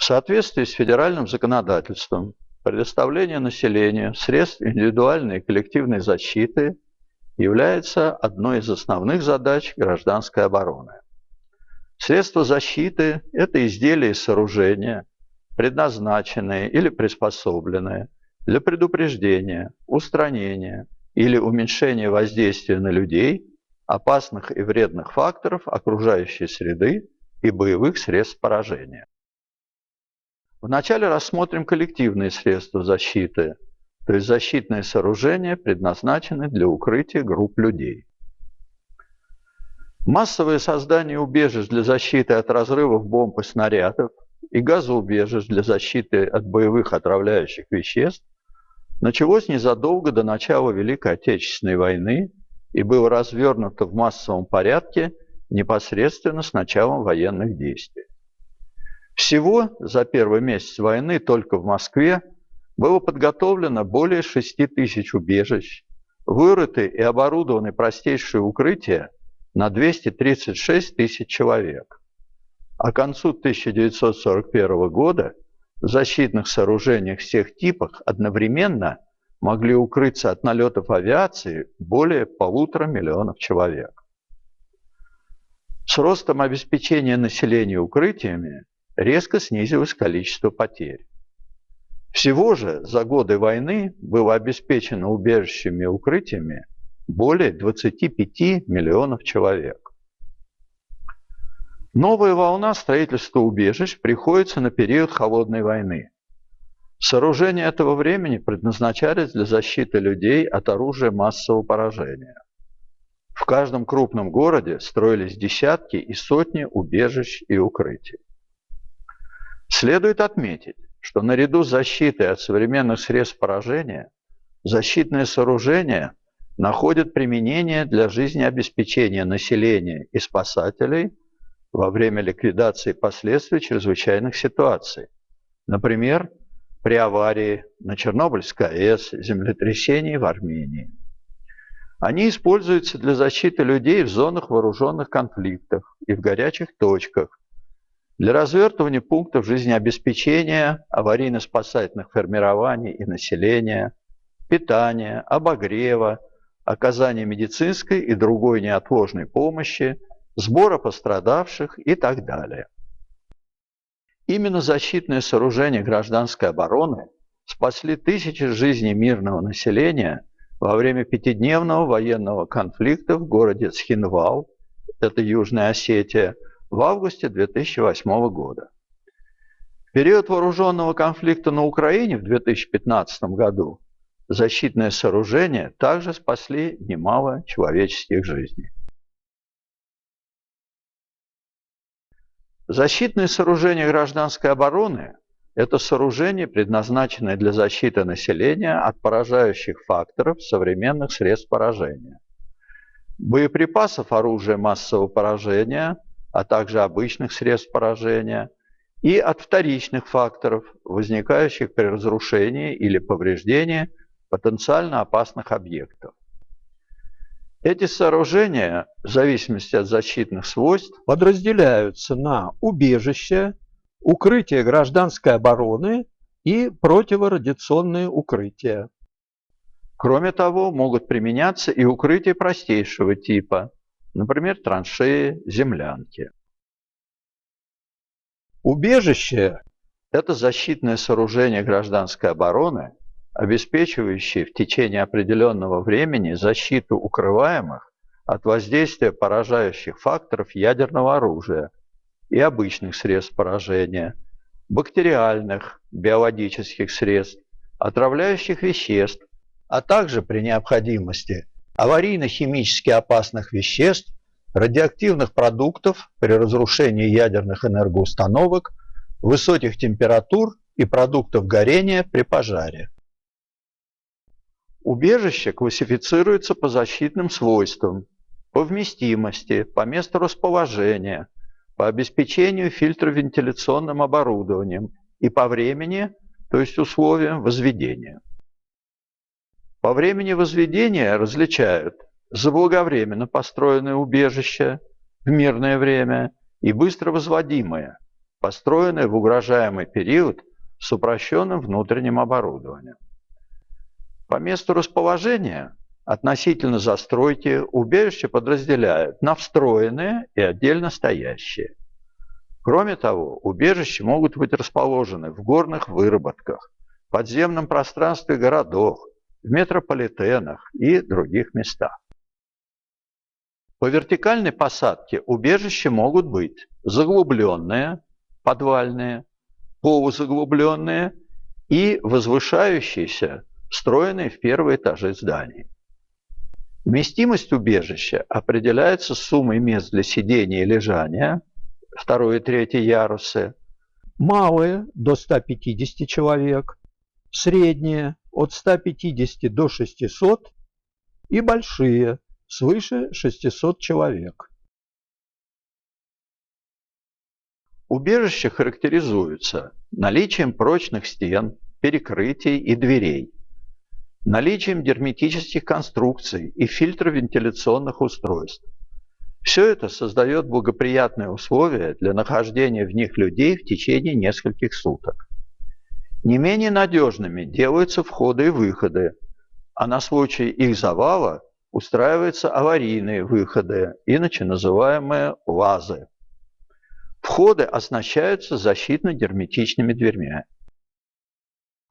В соответствии с федеральным законодательством предоставление населению средств индивидуальной и коллективной защиты является одной из основных задач гражданской обороны. Средства защиты – это изделия и сооружения, предназначенные или приспособленные для предупреждения, устранения или уменьшения воздействия на людей опасных и вредных факторов окружающей среды и боевых средств поражения. Вначале рассмотрим коллективные средства защиты, то есть защитные сооружения, предназначенные для укрытия групп людей. Массовое создание убежищ для защиты от разрывов бомб и снарядов и газоубежищ для защиты от боевых отравляющих веществ началось незадолго до начала Великой Отечественной войны и было развернуто в массовом порядке непосредственно с началом военных действий. Всего за первый месяц войны только в Москве было подготовлено более 6 тысяч убежищ, вырыты и оборудованы простейшие укрытия на 236 тысяч человек. А к концу 1941 года в защитных сооружениях всех типов одновременно могли укрыться от налетов авиации более полутора миллионов человек. С ростом обеспечения населения укрытиями резко снизилось количество потерь. Всего же за годы войны было обеспечено убежищами и укрытиями более 25 миллионов человек. Новая волна строительства убежищ приходится на период Холодной войны. Сооружения этого времени предназначались для защиты людей от оружия массового поражения. В каждом крупном городе строились десятки и сотни убежищ и укрытий. Следует отметить, что наряду с защитой от современных средств поражения, защитные сооружения находят применение для жизнеобеспечения населения и спасателей во время ликвидации последствий чрезвычайных ситуаций. Например, при аварии на Чернобыльской АЭС, землетрясении в Армении. Они используются для защиты людей в зонах вооруженных конфликтов и в горячих точках, для развертывания пунктов жизнеобеспечения, аварийно-спасательных формирований и населения, питания, обогрева, оказания медицинской и другой неотложной помощи, сбора пострадавших и так далее. Именно защитные сооружения гражданской обороны спасли тысячи жизней мирного населения во время пятидневного военного конфликта в городе Цхинвал, это Южная Осетия, в августе 2008 года. В период вооруженного конфликта на Украине в 2015 году защитные сооружения также спасли немало человеческих жизней. Защитные сооружения гражданской обороны – это сооружения, предназначенные для защиты населения от поражающих факторов современных средств поражения. Боеприпасов оружия массового поражения – а также обычных средств поражения, и от вторичных факторов, возникающих при разрушении или повреждении потенциально опасных объектов. Эти сооружения, в зависимости от защитных свойств, подразделяются на убежища, укрытия гражданской обороны и противорадиационные укрытия. Кроме того, могут применяться и укрытия простейшего типа, например, траншеи, землянки. Убежище – это защитное сооружение гражданской обороны, обеспечивающее в течение определенного времени защиту укрываемых от воздействия поражающих факторов ядерного оружия и обычных средств поражения, бактериальных, биологических средств, отравляющих веществ, а также при необходимости аварийно-химически опасных веществ, радиоактивных продуктов при разрушении ядерных энергоустановок, высоких температур и продуктов горения при пожаре. Убежище классифицируется по защитным свойствам, по вместимости, по месту расположения, по обеспечению фильтровентиляционным оборудованием и по времени, то есть условиям возведения. По времени возведения различают заблаговременно построенное убежище в мирное время и быстро возводимое, построенные в угрожаемый период с упрощенным внутренним оборудованием. По месту расположения относительно застройки убежища подразделяют на встроенные и отдельно стоящие. Кроме того, убежища могут быть расположены в горных выработках, подземном пространстве городов, в метрополитенах и других местах. По вертикальной посадке убежища могут быть заглубленные, подвальные, полузаглубленные и возвышающиеся, встроенные в первые этажи зданий. Вместимость убежища определяется суммой мест для сидения и лежания, второй и третий ярусы, малые до 150 человек, средние от 150 до 600 и большие свыше 600 человек. Убежище характеризуется наличием прочных стен, перекрытий и дверей, наличием герметических конструкций и фильтровентиляционных устройств. Все это создает благоприятные условия для нахождения в них людей в течение нескольких суток. Не менее надежными делаются входы и выходы, а на случай их завала устраиваются аварийные выходы, иначе называемые лазы. Входы оснащаются защитно-герметичными дверьми.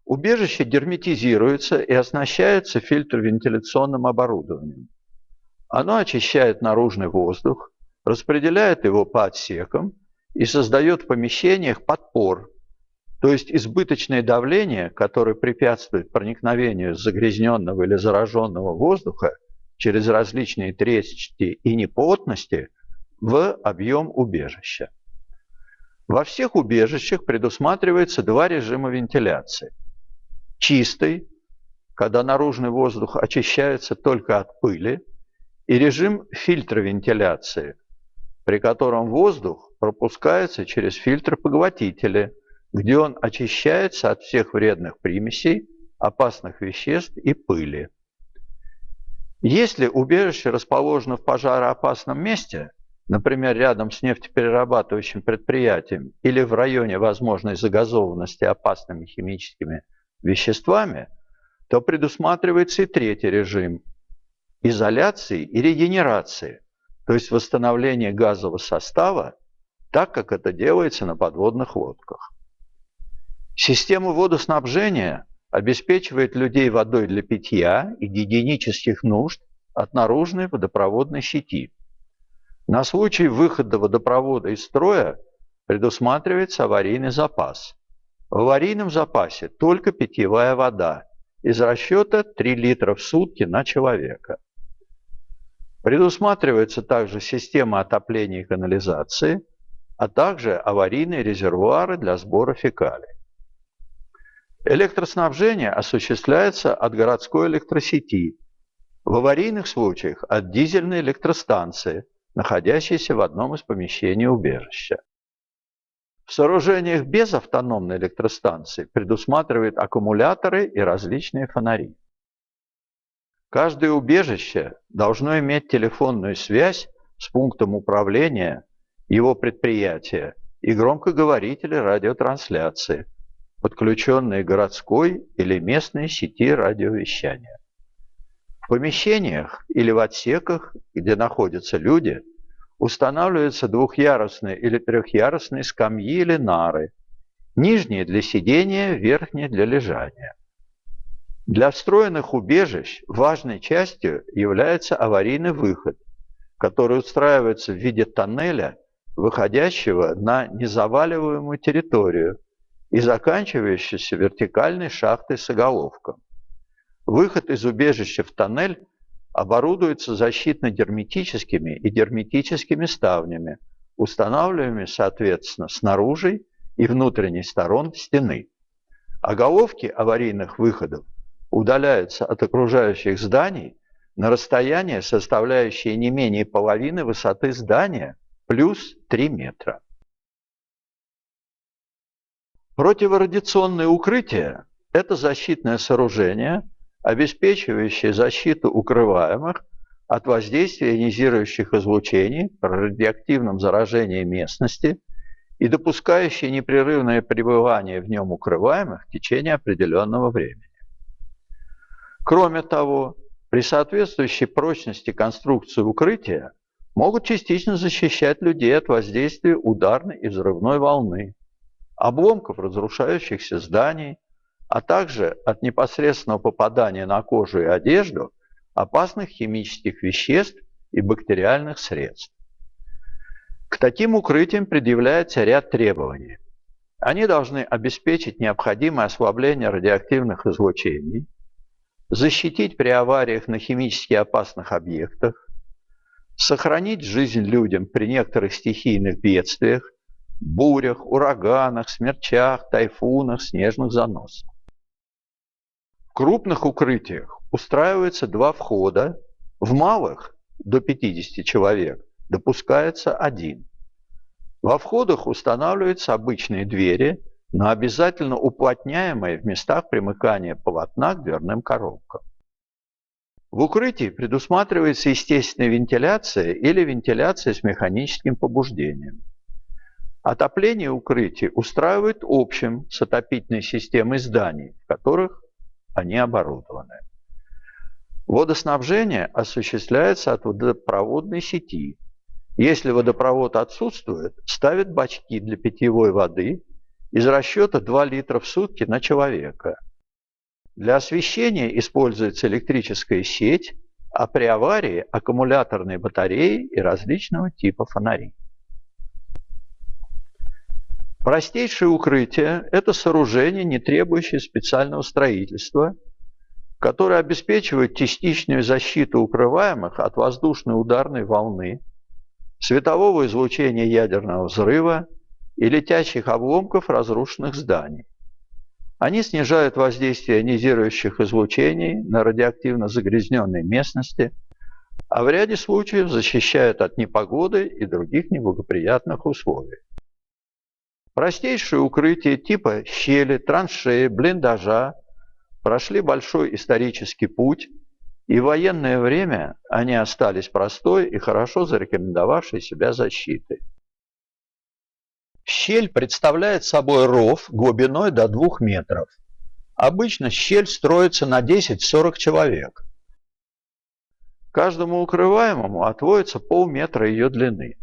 Убежище герметизируется и оснащается фильтровентиляционным оборудованием. Оно очищает наружный воздух, распределяет его по отсекам и создает в помещениях подпор, то есть избыточное давление, которое препятствует проникновению загрязненного или зараженного воздуха через различные трещины и неплотности в объем убежища. Во всех убежищах предусматривается два режима вентиляции – чистый, когда наружный воздух очищается только от пыли, и режим фильтровентиляции, при котором воздух пропускается через фильтр-поглотители, где он очищается от всех вредных примесей, опасных веществ и пыли. Если убежище расположено в пожароопасном месте, например, рядом с нефтеперерабатывающим предприятием или в районе возможной загазованности опасными химическими веществами, то предусматривается и третий режим – изоляции и регенерации, то есть восстановление газового состава, так как это делается на подводных лодках. Система водоснабжения обеспечивает людей водой для питья и гигиенических нужд от наружной водопроводной сети. На случай выхода водопровода из строя предусматривается аварийный запас – в аварийном запасе только питьевая вода из расчета 3 литра в сутки на человека. Предусматривается также система отопления и канализации, а также аварийные резервуары для сбора фекалий. Электроснабжение осуществляется от городской электросети, в аварийных случаях от дизельной электростанции, находящейся в одном из помещений убежища. В сооружениях без автономной электростанции предусматривают аккумуляторы и различные фонари. Каждое убежище должно иметь телефонную связь с пунктом управления его предприятия и громкоговорители радиотрансляции, подключенные городской или местной сети радиовещания. В помещениях или в отсеках, где находятся люди, устанавливаются двухъярусные или трехъярусные скамьи или нары, нижние для сидения, верхние для лежания. Для встроенных убежищ важной частью является аварийный выход, который устраивается в виде тоннеля, выходящего на незаваливаемую территорию и заканчивающийся вертикальной шахтой с оголовком. Выход из убежища в тоннель оборудуется защитно-герметическими и герметическими ставнями, устанавливаемыми, соответственно, снаружи и внутренней сторон стены. Оголовки аварийных выходов удаляются от окружающих зданий на расстояние, составляющее не менее половины высоты здания, плюс 3 метра. Противорадиационное укрытие – это защитное сооружение – обеспечивающие защиту укрываемых от воздействия ионизирующих излучений при радиоактивном заражении местности и допускающие непрерывное пребывание в нем укрываемых в течение определенного времени. Кроме того, при соответствующей прочности конструкции укрытия могут частично защищать людей от воздействия ударной и взрывной волны, обломков разрушающихся зданий, а также от непосредственного попадания на кожу и одежду опасных химических веществ и бактериальных средств. К таким укрытиям предъявляется ряд требований. Они должны обеспечить необходимое ослабление радиоактивных излучений, защитить при авариях на химически опасных объектах, сохранить жизнь людям при некоторых стихийных бедствиях, бурях, ураганах, смерчах, тайфунах, снежных заносах. В крупных укрытиях устраивается два входа, в малых до 50 человек допускается один. Во входах устанавливаются обычные двери, но обязательно уплотняемые в местах примыкания полотна к дверным коробкам. В укрытии предусматривается естественная вентиляция или вентиляция с механическим побуждением. Отопление укрытий устраивают общим с отопительной системой зданий, в которых они оборудованы. Водоснабжение осуществляется от водопроводной сети. Если водопровод отсутствует, ставят бачки для питьевой воды из расчета 2 литра в сутки на человека – для освещения используется электрическая сеть, а при аварии – аккумуляторные батареи и различного типа фонари. Простейшее укрытие – это сооружение, не требующее специального строительства, которое обеспечивает частичную защиту укрываемых от воздушной ударной волны, светового излучения ядерного взрыва и летящих обломков разрушенных зданий. Они снижают воздействие ионизирующих излучений на радиоактивно загрязненной местности, а в ряде случаев защищают от непогоды и других неблагоприятных условий. Простейшие укрытия типа щели, траншеи, блиндажа прошли большой исторический путь, и в военное время они остались простой и хорошо зарекомендовавшей себя защитой. Щель представляет собой ров глубиной до 2 метров. Обычно щель строится на 10-40 человек. Каждому укрываемому отводится полметра ее длины.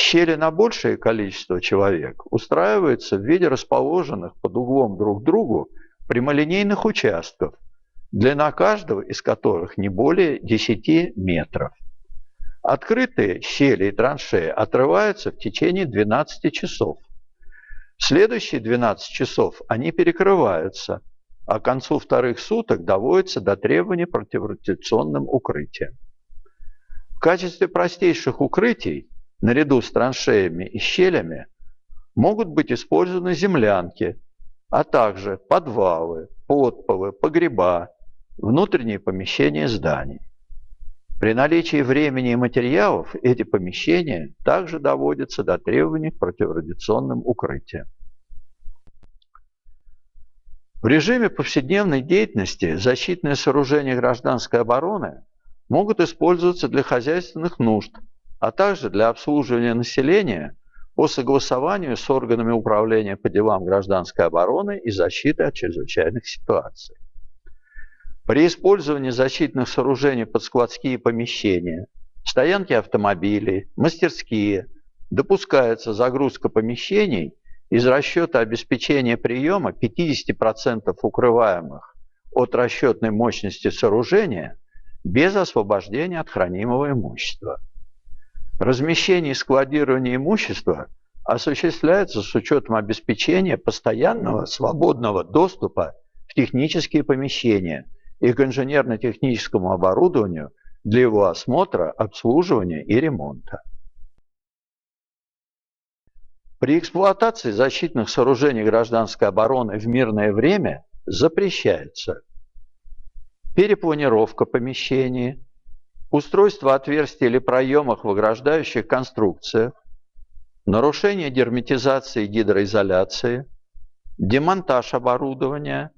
Щели на большее количество человек устраиваются в виде расположенных под углом друг к другу прямолинейных участков, длина каждого из которых не более 10 метров. Открытые щели и траншеи отрываются в течение 12 часов. В следующие 12 часов они перекрываются, а к концу вторых суток доводятся до требований противорадиационным укрытием. В качестве простейших укрытий, наряду с траншеями и щелями, могут быть использованы землянки, а также подвалы, подполы, погреба, внутренние помещения зданий. При наличии времени и материалов эти помещения также доводятся до требований к противорадиационным укрытиям. В режиме повседневной деятельности защитные сооружения гражданской обороны могут использоваться для хозяйственных нужд, а также для обслуживания населения по согласованию с органами управления по делам гражданской обороны и защиты от чрезвычайных ситуаций. При использовании защитных сооружений под складские помещения, стоянки автомобилей, мастерские допускается загрузка помещений из расчета обеспечения приема 50% укрываемых от расчетной мощности сооружения без освобождения от хранимого имущества. Размещение и складирование имущества осуществляется с учетом обеспечения постоянного свободного доступа в технические помещения – и к инженерно-техническому оборудованию для его осмотра, обслуживания и ремонта. При эксплуатации защитных сооружений гражданской обороны в мирное время запрещается перепланировка помещений, устройство отверстий или проемов в ограждающих конструкциях, нарушение герметизации и гидроизоляции, демонтаж оборудования,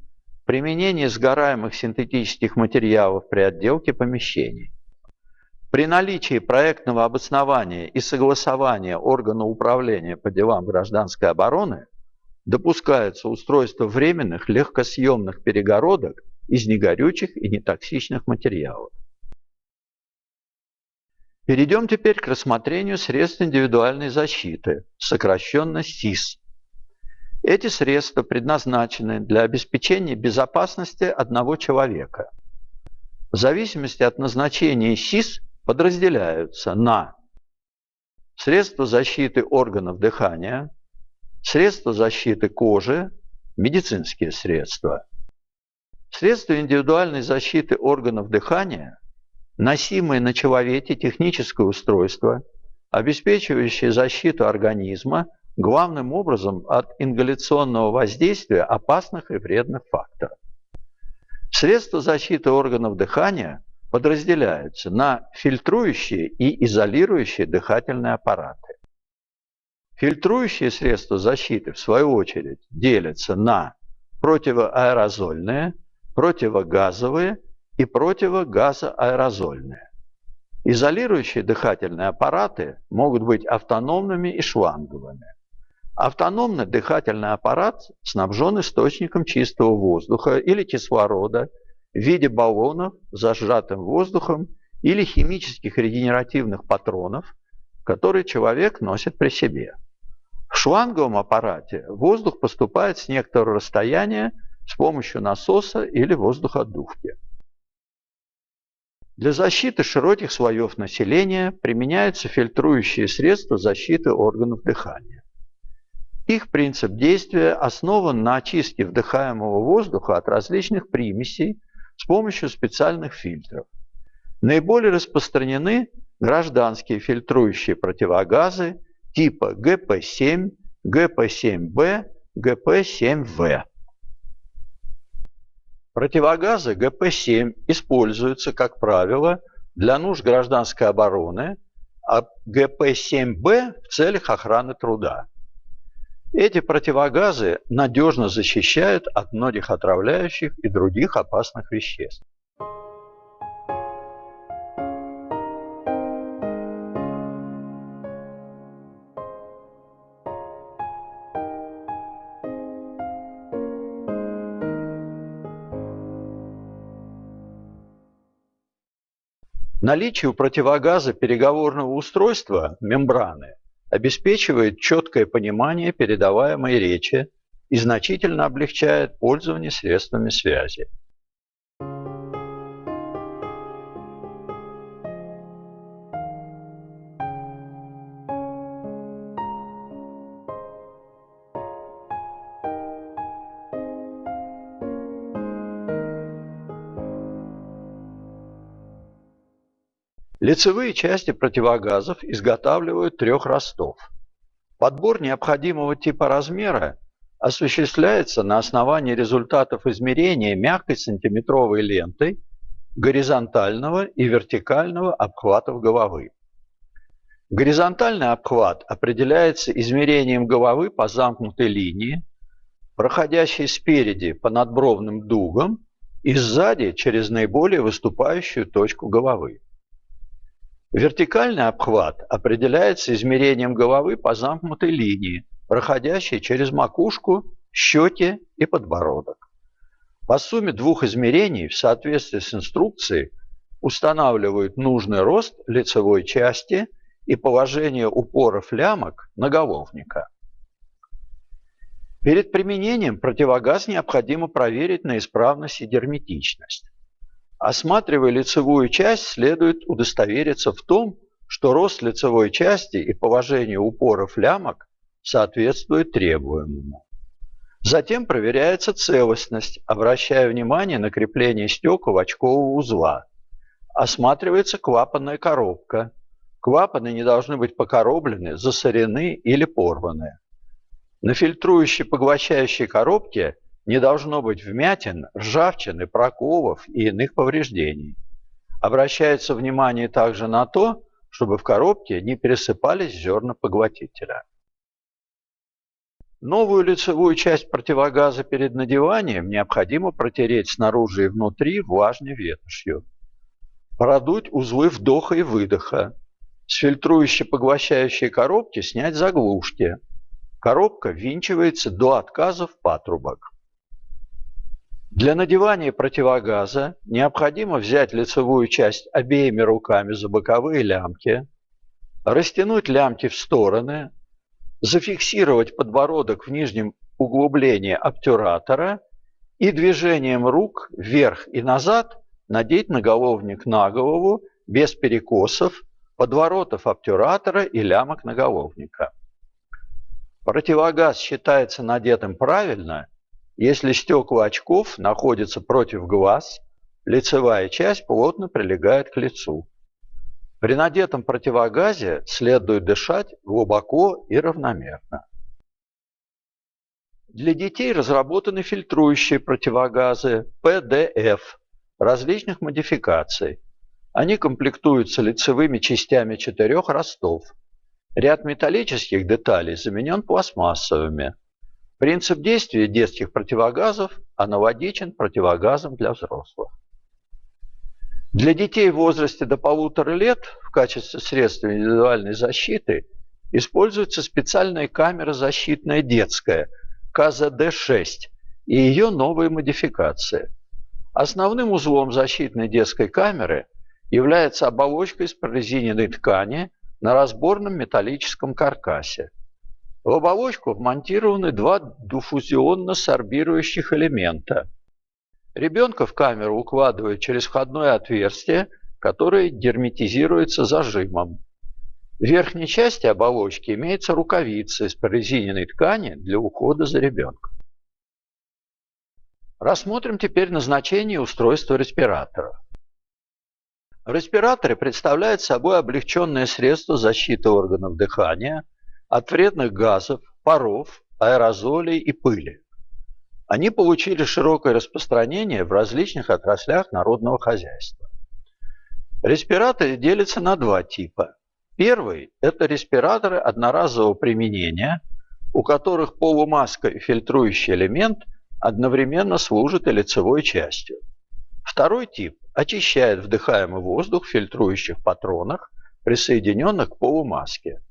Применение сгораемых синтетических материалов при отделке помещений. При наличии проектного обоснования и согласования органа управления по делам гражданской обороны допускается устройство временных легкосъемных перегородок из негорючих и нетоксичных материалов. Перейдем теперь к рассмотрению средств индивидуальной защиты, сокращенно СИС. Эти средства предназначены для обеспечения безопасности одного человека. В зависимости от назначения СИС подразделяются на средства защиты органов дыхания, средства защиты кожи, медицинские средства. Средства индивидуальной защиты органов дыхания, носимые на человеке техническое устройство, обеспечивающее защиту организма главным образом от ингаляционного воздействия опасных и вредных факторов. Средства защиты органов дыхания подразделяются на фильтрующие и изолирующие дыхательные аппараты. Фильтрующие средства защиты, в свою очередь, делятся на противоаэрозольные, противогазовые и противогазоаэрозольные. Изолирующие дыхательные аппараты могут быть автономными и шланговыми. Автономный дыхательный аппарат снабжен источником чистого воздуха или кислорода в виде баллонов с зажатым воздухом или химических регенеративных патронов, которые человек носит при себе. В шланговом аппарате воздух поступает с некоторого расстояния с помощью насоса или воздуходувки. Для защиты широких слоев населения применяются фильтрующие средства защиты органов дыхания. Их принцип действия основан на очистке вдыхаемого воздуха от различных примесей с помощью специальных фильтров. Наиболее распространены гражданские фильтрующие противогазы типа ГП-7, ГП-7Б, ГП-7В. Противогазы ГП-7 используются, как правило, для нужд гражданской обороны, а ГП-7Б в целях охраны труда. Эти противогазы надежно защищают от многих отравляющих и других опасных веществ. Наличие у противогаза переговорного устройства, мембраны, обеспечивает четкое понимание передаваемой речи и значительно облегчает пользование средствами связи. Лицевые части противогазов изготавливают трех ростов. Подбор необходимого типа размера осуществляется на основании результатов измерения мягкой сантиметровой лентой горизонтального и вертикального обхватов головы. Горизонтальный обхват определяется измерением головы по замкнутой линии, проходящей спереди по надбровным дугам и сзади через наиболее выступающую точку головы. Вертикальный обхват определяется измерением головы по замкнутой линии, проходящей через макушку, щеки и подбородок. По сумме двух измерений в соответствии с инструкцией устанавливают нужный рост лицевой части и положение упоров лямок наголовника. Перед применением противогаз необходимо проверить на исправность и герметичность. Осматривая лицевую часть, следует удостовериться в том, что рост лицевой части и положение упоров лямок соответствует требуемому. Затем проверяется целостность, обращая внимание на крепление стекол очкового узла. Осматривается клапанная коробка. Клапаны не должны быть покороблены, засорены или порваны. На фильтрующей поглощающей коробке не должно быть вмятин, ржавчины, проколов и иных повреждений. Обращается внимание также на то, чтобы в коробке не пересыпались зерна поглотителя. Новую лицевую часть противогаза перед надеванием необходимо протереть снаружи и внутри влажной ветошью. продуть узлы вдоха и выдоха, с фильтрующей поглощающей коробки снять заглушки. Коробка ввинчивается до отказа в патрубок. Для надевания противогаза необходимо взять лицевую часть обеими руками за боковые лямки, растянуть лямки в стороны, зафиксировать подбородок в нижнем углублении обтюратора и движением рук вверх и назад надеть наголовник на голову без перекосов, подворотов обтюратора и лямок наголовника. Противогаз считается надетым правильно, если стекла очков находятся против глаз, лицевая часть плотно прилегает к лицу. При надетом противогазе следует дышать глубоко и равномерно. Для детей разработаны фильтрующие противогазы PDF различных модификаций. Они комплектуются лицевыми частями четырех ростов. Ряд металлических деталей заменен пластмассовыми. Принцип действия детских противогазов аналогичен противогазам для взрослых. Для детей в возрасте до полутора лет в качестве средства индивидуальной защиты используется специальная камера защитная детская КЗД-6 и ее новые модификации. Основным узлом защитной детской камеры является оболочка из прорезиненной ткани на разборном металлическом каркасе. В оболочку вмонтированы два диффузионно-сорбирующих элемента – Ребенка в камеру укладывают через входное отверстие, которое герметизируется зажимом. В верхней части оболочки имеется рукавица из прорезиненной ткани для ухода за ребенком. Рассмотрим теперь назначение устройства респиратора. Респираторы представляют собой облегченное средство защиты органов дыхания от вредных газов, паров, аэрозолей и пыли. Они получили широкое распространение в различных отраслях народного хозяйства. Респираторы делятся на два типа. Первый – это респираторы одноразового применения, у которых полумаска и фильтрующий элемент одновременно служат и лицевой частью. Второй тип очищает вдыхаемый воздух в фильтрующих патронах, присоединенных к полумаске.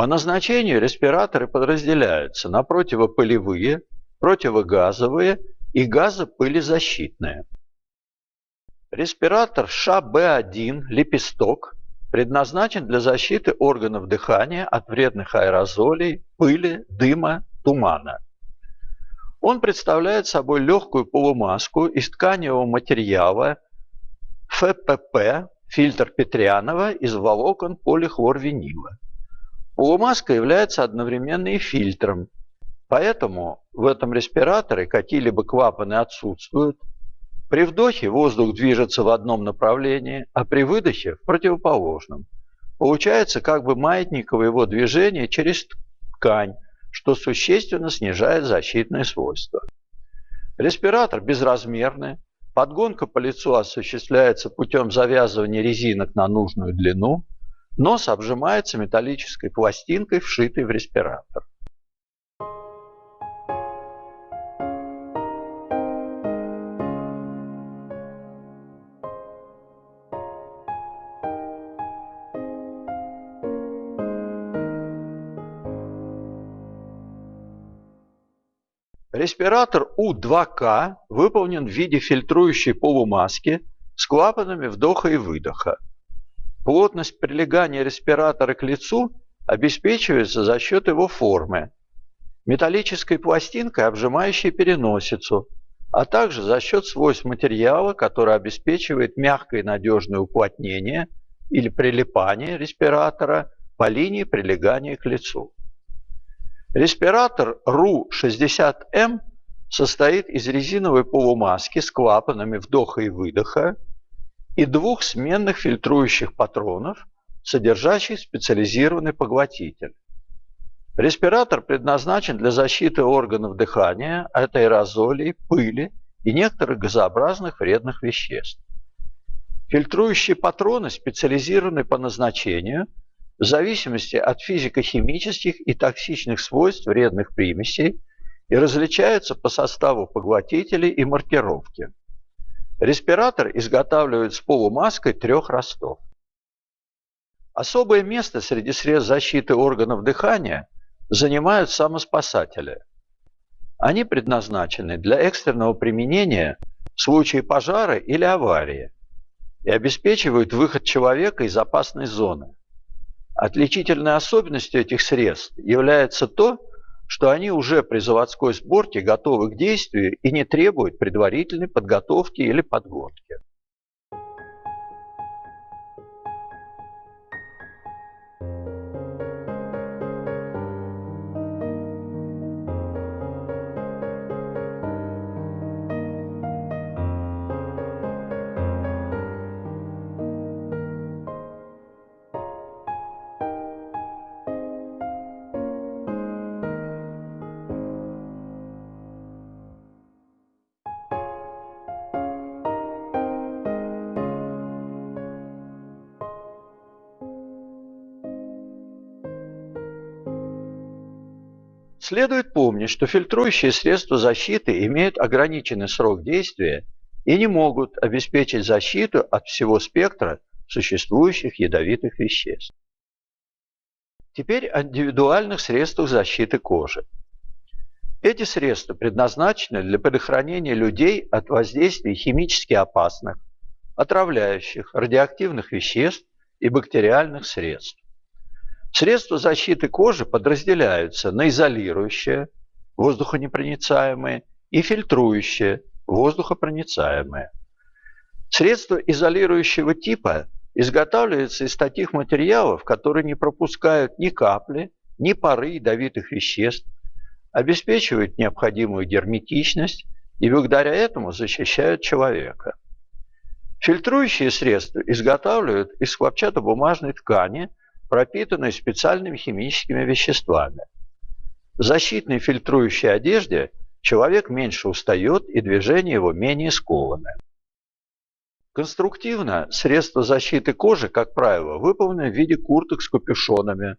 По назначению респираторы подразделяются на противопылевые, противогазовые и газопылезащитные. Респиратор ШБ1 «Лепесток» предназначен для защиты органов дыхания от вредных аэрозолей, пыли, дыма, тумана. Он представляет собой легкую полумаску из тканевого материала ФПП, фильтр Петрянова из волокон полихлорвинила. Полумаска является одновременно и фильтром, Поэтому в этом респираторе какие-либо клапаны отсутствуют. При вдохе воздух движется в одном направлении, а при выдохе в противоположном. Получается как бы маятниковое его движение через ткань, что существенно снижает защитные свойства. Респиратор безразмерный. Подгонка по лицу осуществляется путем завязывания резинок на нужную длину. Нос обжимается металлической пластинкой, вшитой в респиратор. Респиратор У2К выполнен в виде фильтрующей полумаски с клапанами вдоха и выдоха. Плотность прилегания респиратора к лицу обеспечивается за счет его формы. Металлической пластинкой, обжимающей переносицу, а также за счет свойств материала, который обеспечивает мягкое и надежное уплотнение или прилипание респиратора по линии прилегания к лицу. Респиратор РУ-60М состоит из резиновой полумаски с клапанами вдоха и выдоха и двух сменных фильтрующих патронов, содержащих специализированный поглотитель. Респиратор предназначен для защиты органов дыхания от аэрозолей, пыли и некоторых газообразных вредных веществ. Фильтрующие патроны специализированы по назначению – в зависимости от физико-химических и токсичных свойств вредных примесей и различаются по составу поглотителей и маркировки. Респиратор изготавливают с полумаской трех ростов. Особое место среди средств защиты органов дыхания занимают самоспасатели. Они предназначены для экстренного применения в случае пожара или аварии и обеспечивают выход человека из опасной зоны. Отличительной особенностью этих средств является то, что они уже при заводской сборке готовы к действию и не требуют предварительной подготовки или подгонки. Следует помнить, что фильтрующие средства защиты имеют ограниченный срок действия и не могут обеспечить защиту от всего спектра существующих ядовитых веществ. Теперь о индивидуальных средствах защиты кожи. Эти средства предназначены для предохранения людей от воздействия химически опасных, отравляющих, радиоактивных веществ и бактериальных средств. Средства защиты кожи подразделяются на изолирующие, воздухонепроницаемые, и фильтрующие, воздухопроницаемые. Средства изолирующего типа изготавливаются из таких материалов, которые не пропускают ни капли, ни пары ядовитых веществ, обеспечивают необходимую герметичность и благодаря этому защищают человека. Фильтрующие средства изготавливают из хлопчатобумажной ткани – пропитанной специальными химическими веществами. В защитной фильтрующей одежде человек меньше устает и движения его менее скованы. Конструктивно средства защиты кожи, как правило, выполнены в виде курток с капюшонами,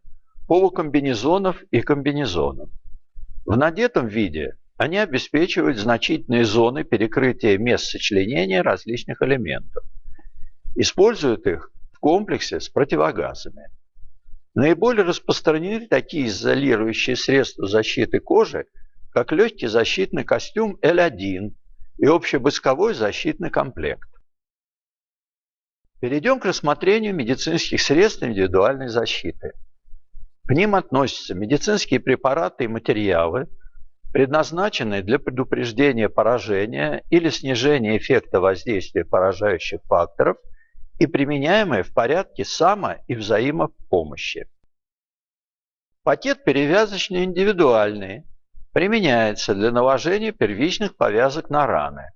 полукомбинезонов и комбинезонов. В надетом виде они обеспечивают значительные зоны перекрытия мест сочленения различных элементов. Используют их в комплексе с противогазами. Наиболее распространены такие изолирующие средства защиты кожи, как легкий защитный костюм L1 и общебысковой защитный комплект. Перейдем к рассмотрению медицинских средств индивидуальной защиты. К ним относятся медицинские препараты и материалы, предназначенные для предупреждения поражения или снижения эффекта воздействия поражающих факторов – и применяемые в порядке само- и взаимопомощи. Пакет перевязочный индивидуальный применяется для наложения первичных повязок на раны.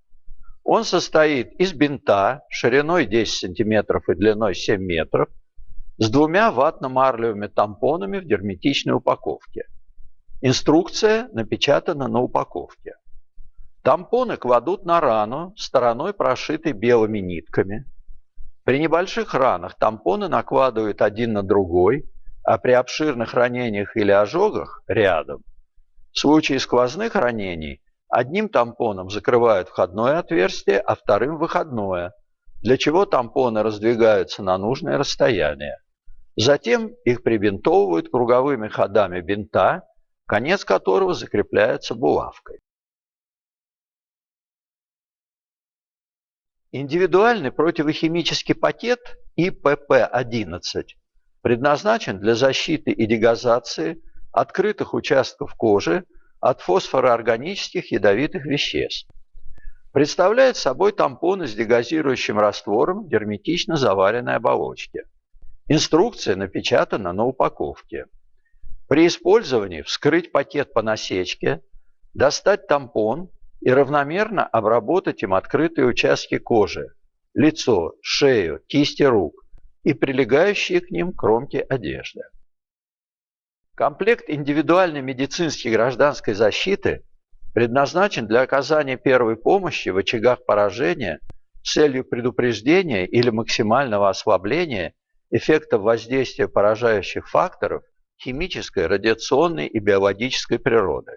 Он состоит из бинта шириной 10 см и длиной 7 метров с двумя ватно-марлевыми тампонами в герметичной упаковке. Инструкция напечатана на упаковке. Тампоны кладут на рану стороной прошитой белыми нитками. При небольших ранах тампоны накладывают один на другой, а при обширных ранениях или ожогах – рядом. В случае сквозных ранений одним тампоном закрывают входное отверстие, а вторым – выходное, для чего тампоны раздвигаются на нужное расстояние. Затем их прибинтовывают круговыми ходами бинта, конец которого закрепляется булавкой. Индивидуальный противохимический пакет ИПП-11 предназначен для защиты и дегазации открытых участков кожи от фосфороорганических ядовитых веществ. Представляет собой тампоны с дегазирующим раствором герметично заваренной оболочке. Инструкция напечатана на упаковке. При использовании вскрыть пакет по насечке, достать тампон и равномерно обработать им открытые участки кожи, лицо, шею, кисти рук и прилегающие к ним кромки одежды. Комплект индивидуальной медицинской гражданской защиты предназначен для оказания первой помощи в очагах поражения с целью предупреждения или максимального ослабления эффектов воздействия поражающих факторов химической, радиационной и биологической природы.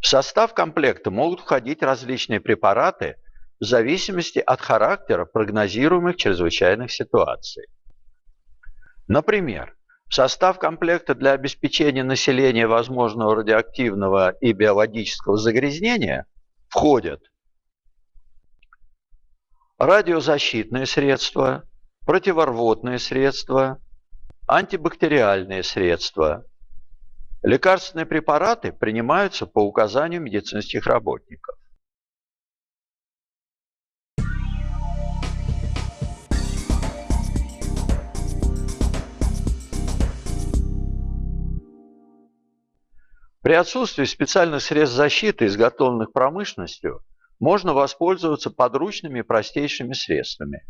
В состав комплекта могут входить различные препараты, в зависимости от характера прогнозируемых чрезвычайных ситуаций. Например, в состав комплекта для обеспечения населения возможного радиоактивного и биологического загрязнения входят радиозащитные средства, противорвотные средства, антибактериальные средства. Лекарственные препараты принимаются по указанию медицинских работников. При отсутствии специальных средств защиты, изготовленных промышленностью, можно воспользоваться подручными простейшими средствами.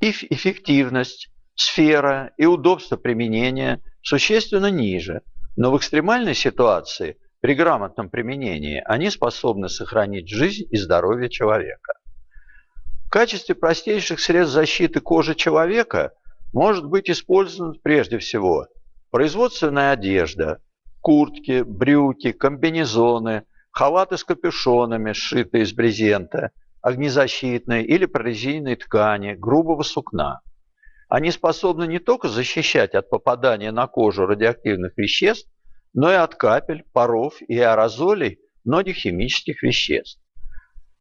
Их эффективность, сфера и удобство применения существенно ниже, но в экстремальной ситуации при грамотном применении они способны сохранить жизнь и здоровье человека. В качестве простейших средств защиты кожи человека может быть использована прежде всего производственная одежда, куртки, брюки, комбинезоны, халаты с капюшонами, сшитые из брезента, огнезащитной или прорезиненной ткани, грубого сукна. Они способны не только защищать от попадания на кожу радиоактивных веществ, но и от капель, паров и аэрозолей многих химических веществ.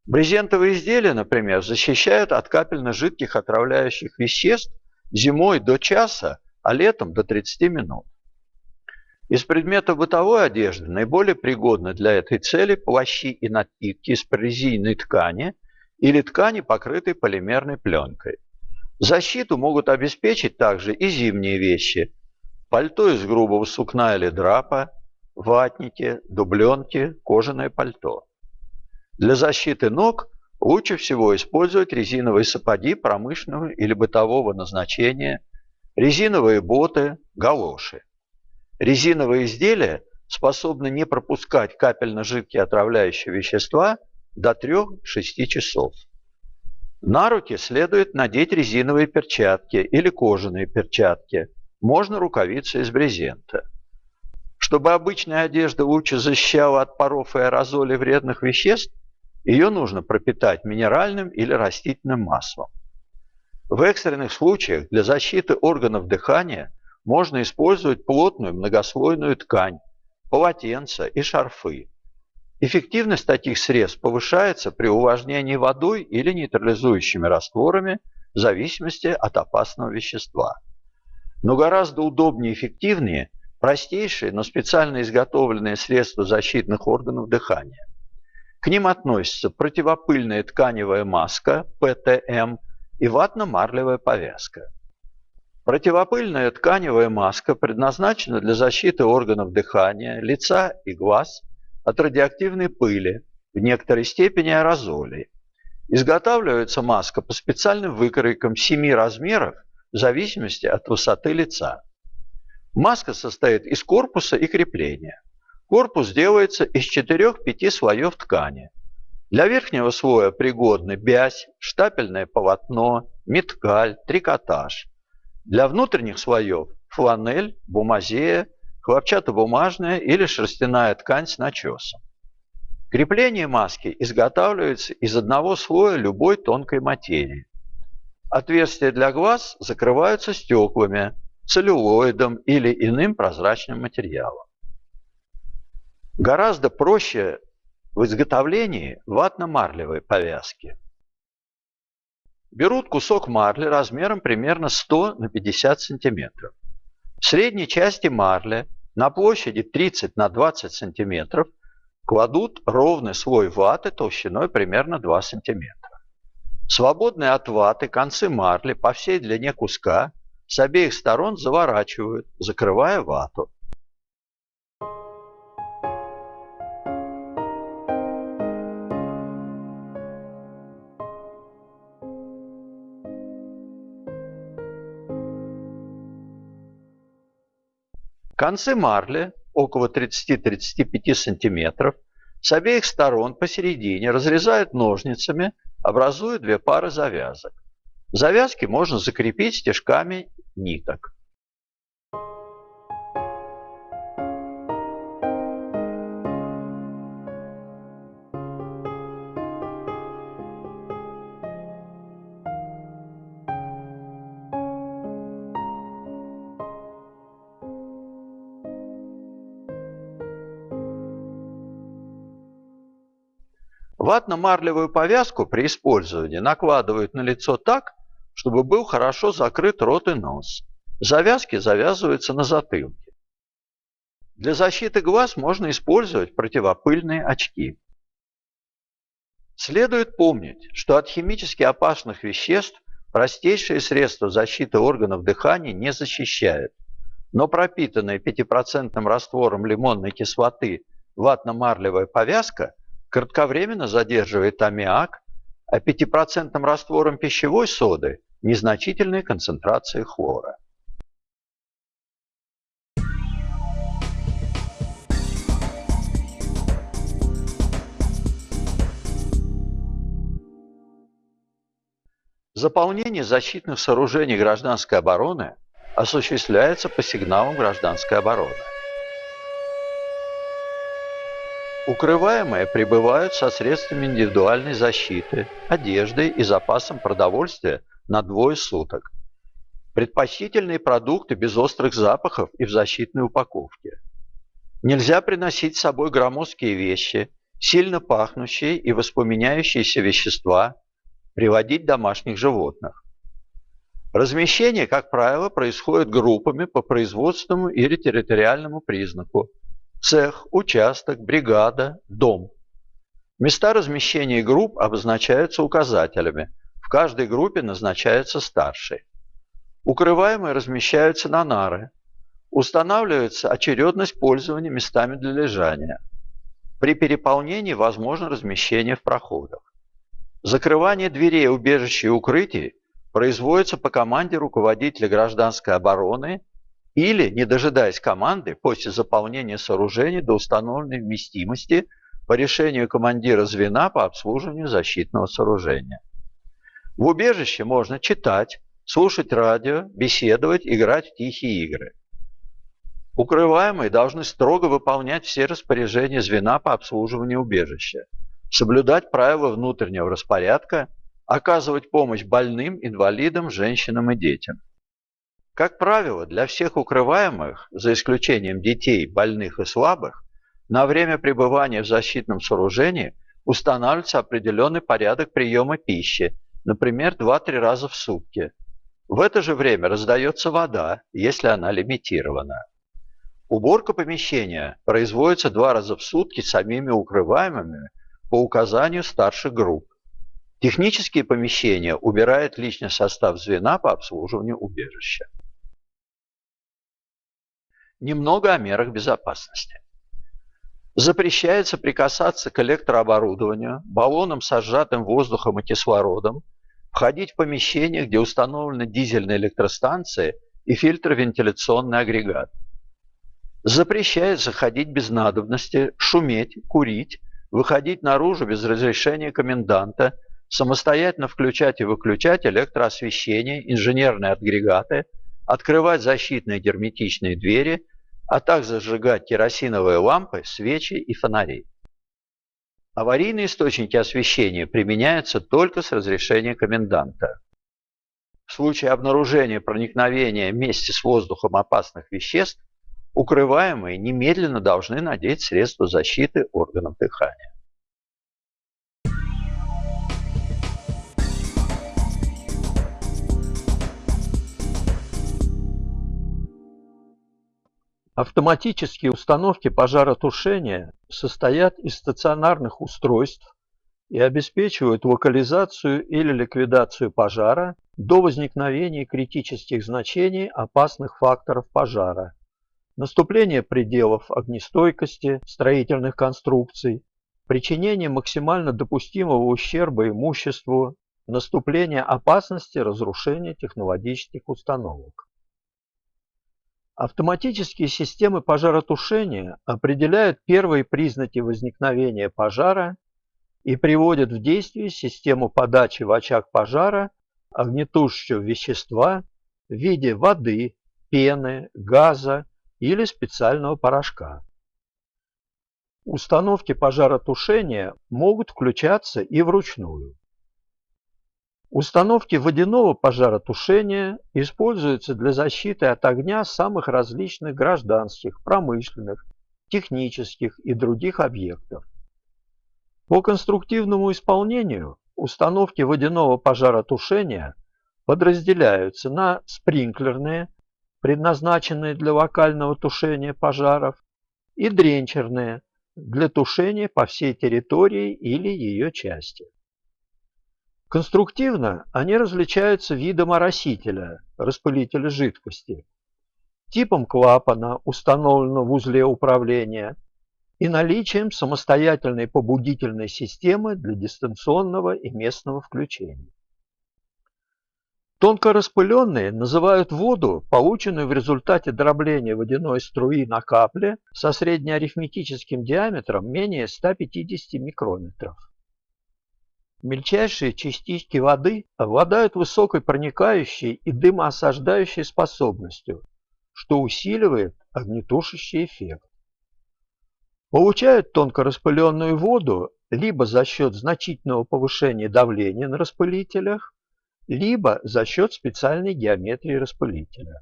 Брезентовые изделия, например, защищают от капельно-жидких отравляющих веществ зимой до часа, а летом до 30 минут. Из предметов бытовой одежды наиболее пригодны для этой цели плащи и накидки из прорезиненной ткани или ткани, покрытой полимерной пленкой. Защиту могут обеспечить также и зимние вещи. Пальто из грубого сукна или драпа, ватники, дубленки, кожаное пальто. Для защиты ног лучше всего использовать резиновые сапоги промышленного или бытового назначения, резиновые боты, галоши. Резиновые изделия способны не пропускать капельно-жидкие отравляющие вещества до 3-6 часов. На руки следует надеть резиновые перчатки или кожаные перчатки. Можно рукавицы из брезента. Чтобы обычная одежда лучше защищала от паров и аэрозолей вредных веществ, ее нужно пропитать минеральным или растительным маслом. В экстренных случаях для защиты органов дыхания можно использовать плотную многослойную ткань, полотенца и шарфы. Эффективность таких средств повышается при увлажнении водой или нейтрализующими растворами в зависимости от опасного вещества. Но гораздо удобнее и эффективнее простейшие, но специально изготовленные средства защитных органов дыхания. К ним относятся противопыльная тканевая маска ПТМ и ватно-марлевая повязка. Противопыльная тканевая маска предназначена для защиты органов дыхания, лица и глаз от радиоактивной пыли, в некоторой степени аэрозолей. Изготавливается маска по специальным выкройкам семи размеров в зависимости от высоты лица. Маска состоит из корпуса и крепления. Корпус делается из 4-5 слоев ткани. Для верхнего слоя пригодны бязь, штапельное полотно, меткаль, трикотаж – для внутренних слоев фланель, бумазея, хлопчатобумажная или шерстяная ткань с начесом. Крепление маски изготавливается из одного слоя любой тонкой материи. Отверстия для глаз закрываются стеклами, целлюлоидом или иным прозрачным материалом. Гораздо проще в изготовлении ватно-марлевой повязки. Берут кусок марли размером примерно 100 на 50 сантиметров. В средней части марли на площади 30 на 20 сантиметров кладут ровный слой ваты толщиной примерно 2 сантиметра. Свободные от ваты концы марли по всей длине куска с обеих сторон заворачивают, закрывая вату. Концы марли около 30-35 см с обеих сторон посередине разрезают ножницами, образуя две пары завязок. Завязки можно закрепить стежками ниток. Ватно-марлевую повязку при использовании накладывают на лицо так, чтобы был хорошо закрыт рот и нос. Завязки завязываются на затылке. Для защиты глаз можно использовать противопыльные очки. Следует помнить, что от химически опасных веществ простейшие средства защиты органов дыхания не защищают, но пропитанная 5% раствором лимонной кислоты ватно-марлевая повязка кратковременно задерживает аммиак, а 5% раствором пищевой соды незначительные концентрации хлора. Заполнение защитных сооружений гражданской обороны осуществляется по сигналам гражданской обороны. Укрываемые прибывают со средствами индивидуальной защиты, одеждой и запасом продовольствия на двое суток. Предпочтительные продукты без острых запахов и в защитной упаковке. Нельзя приносить с собой громоздкие вещи, сильно пахнущие и воспламеняющиеся вещества, приводить домашних животных. Размещение, как правило, происходит группами по производственному или территориальному признаку. Цех, участок, бригада, дом. Места размещения групп обозначаются указателями. В каждой группе назначается старший. Укрываемые размещаются на нары. Устанавливается очередность пользования местами для лежания. При переполнении возможно размещение в проходах. Закрывание дверей убежища и укрытий производится по команде руководителя гражданской обороны или, не дожидаясь команды, после заполнения сооружений до установленной вместимости по решению командира звена по обслуживанию защитного сооружения. В убежище можно читать, слушать радио, беседовать, играть в тихие игры. Укрываемые должны строго выполнять все распоряжения звена по обслуживанию убежища соблюдать правила внутреннего распорядка, оказывать помощь больным, инвалидам, женщинам и детям. Как правило, для всех укрываемых, за исключением детей, больных и слабых, на время пребывания в защитном сооружении устанавливается определенный порядок приема пищи, например, 2-3 раза в сутки. В это же время раздается вода, если она лимитирована. Уборка помещения производится два раза в сутки самими укрываемыми по указанию старших групп. Технические помещения убирает личный состав звена по обслуживанию убежища. Немного о мерах безопасности. Запрещается прикасаться к электрооборудованию, баллонам с сжатым воздухом и кислородом, входить в помещение, где установлены дизельные электростанции и фильтровентиляционный агрегат. Запрещается ходить без надобности, шуметь, курить, выходить наружу без разрешения коменданта, самостоятельно включать и выключать электроосвещение, инженерные агрегаты, открывать защитные герметичные двери, а также зажигать керосиновые лампы, свечи и фонари. Аварийные источники освещения применяются только с разрешения коменданта. В случае обнаружения проникновения вместе с воздухом опасных веществ укрываемые немедленно должны надеть средства защиты органов дыхания. Автоматические установки пожаротушения состоят из стационарных устройств и обеспечивают локализацию или ликвидацию пожара до возникновения критических значений опасных факторов пожара наступление пределов огнестойкости строительных конструкций, причинение максимально допустимого ущерба имуществу, наступление опасности разрушения технологических установок. Автоматические системы пожаротушения определяют первые признаки возникновения пожара и приводят в действие систему подачи в очаг пожара огнетушащего вещества в виде воды, пены, газа, или специального порошка. Установки пожаротушения могут включаться и вручную. Установки водяного пожаротушения используются для защиты от огня самых различных гражданских, промышленных, технических и других объектов. По конструктивному исполнению установки водяного пожаротушения подразделяются на спринклерные, предназначенные для локального тушения пожаров, и дренчерные, для тушения по всей территории или ее части. Конструктивно они различаются видом оросителя, распылителя жидкости, типом клапана, установленного в узле управления, и наличием самостоятельной побудительной системы для дистанционного и местного включения. Тонко распыленные называют воду, полученную в результате дробления водяной струи на капле со среднеарифметическим диаметром менее 150 микрометров. Мельчайшие частички воды обладают высокой проникающей и дымоосаждающей способностью, что усиливает огнетушащий эффект. Получают тонко распыленную воду либо за счет значительного повышения давления на распылителях, либо за счет специальной геометрии распылителя.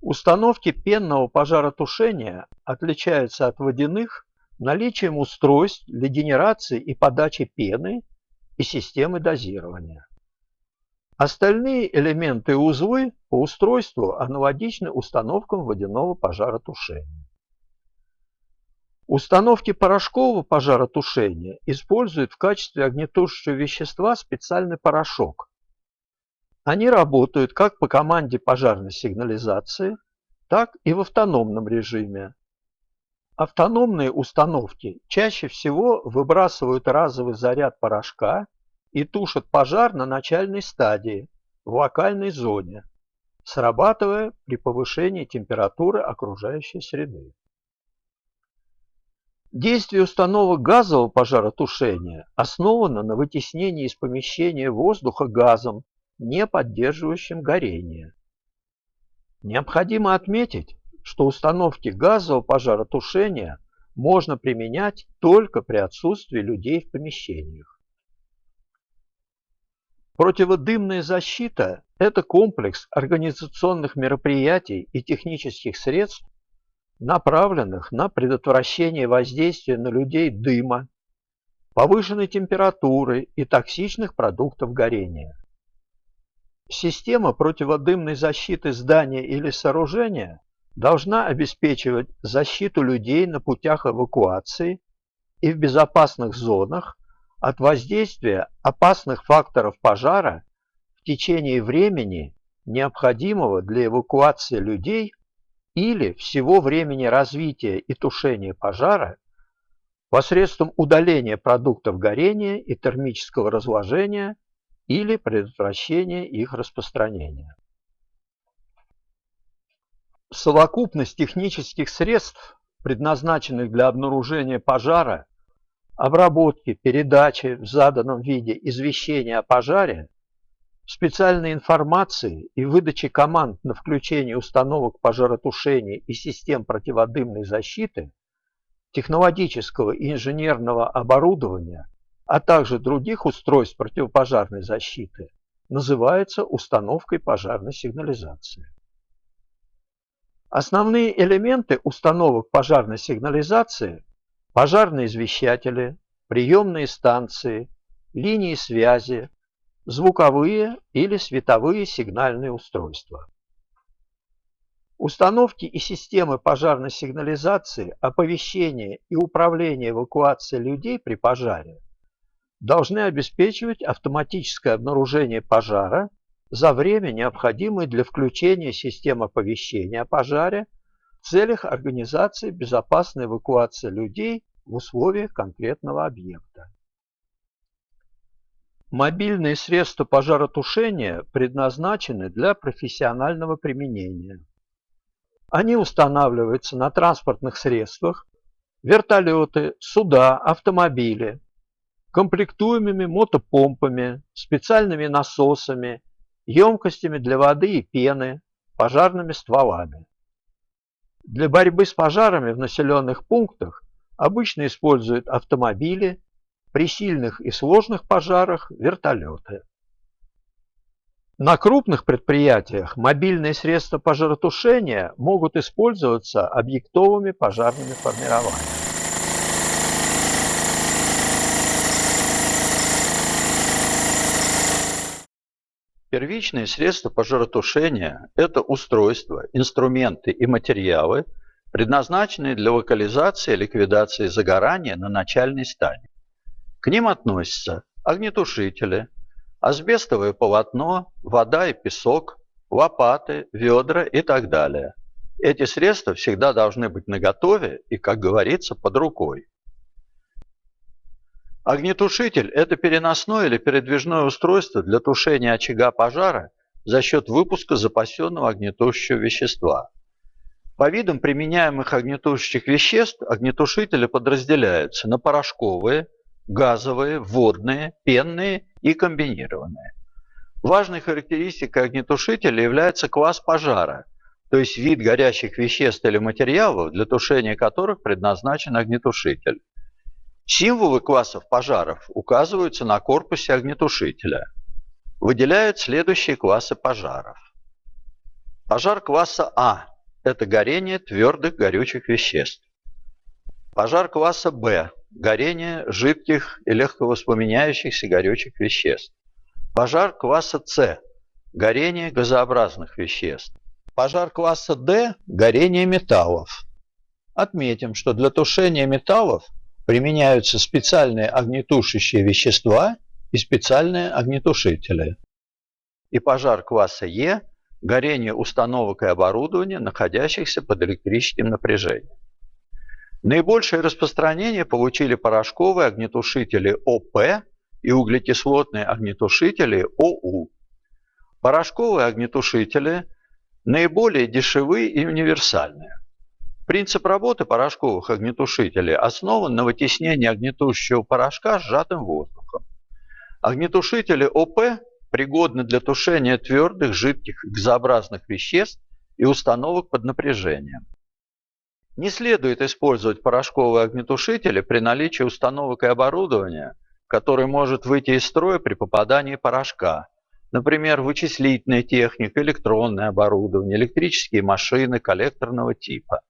Установки пенного пожаротушения отличаются от водяных наличием устройств для генерации и подачи пены и системы дозирования. Остальные элементы и узлы по устройству аналогичны установкам водяного пожаротушения. Установки порошкового пожаротушения используют в качестве огнетушащего вещества специальный порошок. Они работают как по команде пожарной сигнализации, так и в автономном режиме. Автономные установки чаще всего выбрасывают разовый заряд порошка и тушат пожар на начальной стадии, в локальной зоне, срабатывая при повышении температуры окружающей среды. Действие установок газового пожаротушения основано на вытеснении из помещения воздуха газом, не поддерживающим горение. Необходимо отметить, что установки газового пожаротушения можно применять только при отсутствии людей в помещениях. Противодымная защита – это комплекс организационных мероприятий и технических средств, направленных на предотвращение воздействия на людей дыма, повышенной температуры и токсичных продуктов горения. Система противодымной защиты здания или сооружения должна обеспечивать защиту людей на путях эвакуации и в безопасных зонах от воздействия опасных факторов пожара в течение времени, необходимого для эвакуации людей или всего времени развития и тушения пожара посредством удаления продуктов горения и термического разложения или предотвращения их распространения. Совокупность технических средств, предназначенных для обнаружения пожара, обработки, передачи в заданном виде извещения о пожаре, специальной информации и выдачи команд на включение установок пожаротушения и систем противодымной защиты, технологического и инженерного оборудования, а также других устройств противопожарной защиты, называется установкой пожарной сигнализации. Основные элементы установок пожарной сигнализации – пожарные извещатели, приемные станции, линии связи, звуковые или световые сигнальные устройства. Установки и системы пожарной сигнализации, оповещения и управления эвакуацией людей при пожаре должны обеспечивать автоматическое обнаружение пожара за время, необходимое для включения системы оповещения о пожаре в целях организации безопасной эвакуации людей в условиях конкретного объекта. Мобильные средства пожаротушения предназначены для профессионального применения. Они устанавливаются на транспортных средствах, вертолеты, суда, автомобили, комплектуемыми мотопомпами, специальными насосами, емкостями для воды и пены, пожарными стволами. Для борьбы с пожарами в населенных пунктах обычно используют автомобили, при сильных и сложных пожарах – вертолеты. На крупных предприятиях мобильные средства пожаротушения могут использоваться объектовыми пожарными формированиями. Первичные средства пожаротушения – это устройства, инструменты и материалы, предназначенные для локализации и ликвидации загорания на начальной стадии. К ним относятся огнетушители, асбестовое полотно, вода и песок, лопаты, ведра и так далее. Эти средства всегда должны быть наготове и, как говорится, под рукой. Огнетушитель – это переносное или передвижное устройство для тушения очага пожара за счет выпуска запасенного огнетушащего вещества. По видам применяемых огнетушащих веществ огнетушители подразделяются на порошковые, газовые, водные, пенные и комбинированные. Важной характеристикой огнетушителя является класс пожара, то есть вид горящих веществ или материалов, для тушения которых предназначен огнетушитель. Символы классов пожаров указываются на корпусе огнетушителя. Выделяют следующие классы пожаров. Пожар класса А – это горение твердых горючих веществ. Пожар класса Б – горение жидких и легковоспламеняющихся горючих веществ. Пожар класса С – горение газообразных веществ. Пожар класса D – горение металлов. Отметим, что для тушения металлов применяются специальные огнетушащие вещества и специальные огнетушители. И пожар класса Е – горение установок и оборудования, находящихся под электрическим напряжением. Наибольшее распространение получили порошковые огнетушители ОП и углекислотные огнетушители ОУ. Порошковые огнетушители наиболее дешевые и универсальные. Принцип работы порошковых огнетушителей основан на вытеснении огнетушащего порошка сжатым воздухом. Огнетушители ОП пригодны для тушения твердых, жидких, газообразных веществ и установок под напряжением. Не следует использовать порошковые огнетушители при наличии установок и оборудования, которое может выйти из строя при попадании порошка, например, вычислительная техника, электронное оборудование, электрические машины коллекторного типа.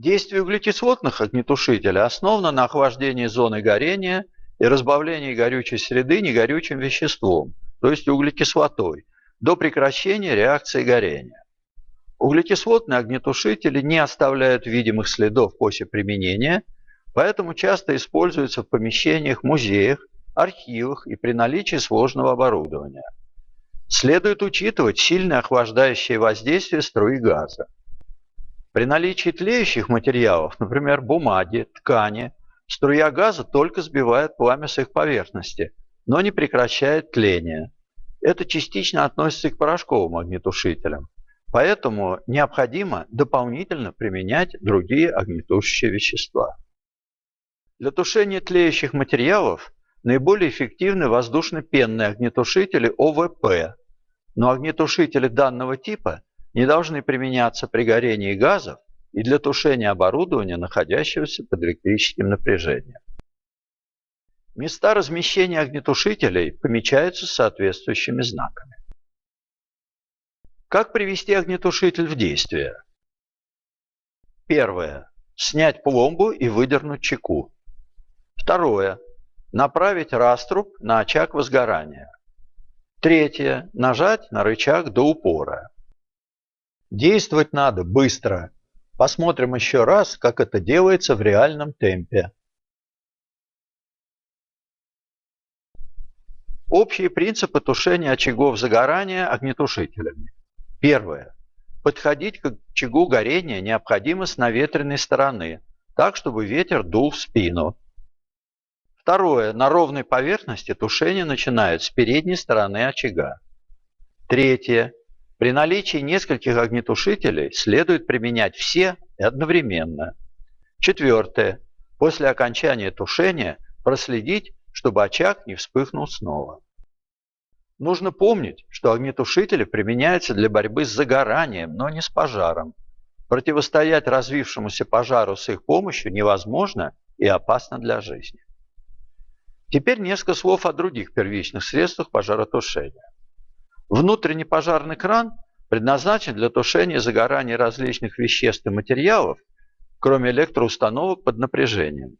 Действие углекислотных огнетушителей основано на охлаждении зоны горения и разбавлении горючей среды негорючим веществом, то есть углекислотой, до прекращения реакции горения. Углекислотные огнетушители не оставляют видимых следов после применения, поэтому часто используются в помещениях, музеях, архивах и при наличии сложного оборудования. Следует учитывать сильное охлаждающее воздействие струи газа. При наличии тлеющих материалов, например, бумаги, ткани, струя газа только сбивает пламя с их поверхности, но не прекращает тление. Это частично относится и к порошковым огнетушителям. Поэтому необходимо дополнительно применять другие огнетушащие вещества. Для тушения тлеющих материалов наиболее эффективны воздушно-пенные огнетушители ОВП, но огнетушители данного типа не должны применяться при горении газов и для тушения оборудования, находящегося под электрическим напряжением. Места размещения огнетушителей помечаются соответствующими знаками. Как привести огнетушитель в действие? Первое. Снять пломбу и выдернуть чеку. Второе. Направить раструб на очаг возгорания. Третье. Нажать на рычаг до упора. Действовать надо быстро. Посмотрим еще раз, как это делается в реальном темпе. Общие принципы тушения очагов загорания огнетушителями. Первое. Подходить к очагу горения необходимо с наветренной стороны, так, чтобы ветер дул в спину. Второе. На ровной поверхности тушение начинают с передней стороны очага. Третье. При наличии нескольких огнетушителей следует применять все и одновременно. Четвертое. После окончания тушения проследить, чтобы очаг не вспыхнул снова. Нужно помнить, что огнетушители применяются для борьбы с загоранием, но не с пожаром. Противостоять развившемуся пожару с их помощью невозможно и опасно для жизни. Теперь несколько слов о других первичных средствах пожаротушения. Внутренний пожарный кран предназначен для тушения загорания различных веществ и материалов, кроме электроустановок под напряжением.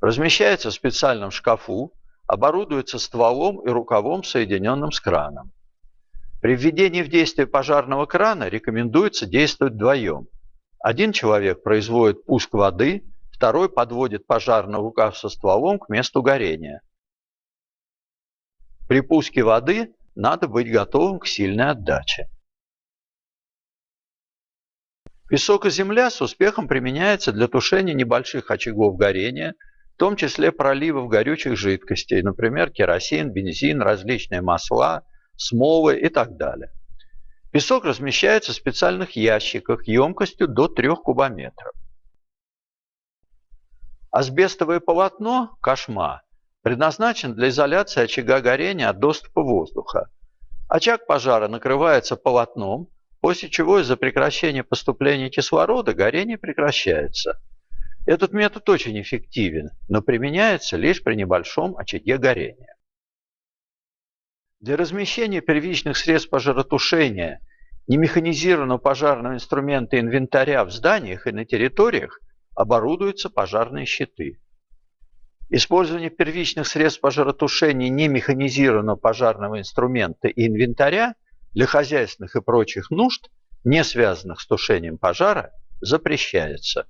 Размещается в специальном шкафу, оборудуется стволом и рукавом, соединенным с краном. При введении в действие пожарного крана рекомендуется действовать вдвоем. Один человек производит пуск воды, второй подводит пожарный рукав со стволом к месту горения. При пуске воды надо быть готовым к сильной отдаче. Песок и земля с успехом применяются для тушения небольших очагов горения, в том числе проливов горючих жидкостей, например, керосин, бензин, различные масла, смолы и так далее. Песок размещается в специальных ящиках емкостью до 3 кубометров. Асбестовое полотно, кошма, предназначен для изоляции очага горения от доступа воздуха. Очаг пожара накрывается полотном, после чего из-за прекращения поступления кислорода горение прекращается. Этот метод очень эффективен, но применяется лишь при небольшом очаге горения. Для размещения первичных средств пожаротушения, немеханизированного пожарного инструмента инвентаря в зданиях и на территориях оборудуются пожарные щиты. Использование первичных средств пожаротушения немеханизированного пожарного инструмента и инвентаря для хозяйственных и прочих нужд, не связанных с тушением пожара, запрещается.